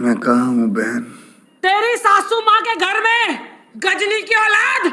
मैं कहा हूँ बहन? तेरी सासू माँ के घर में गजनी की औलाद?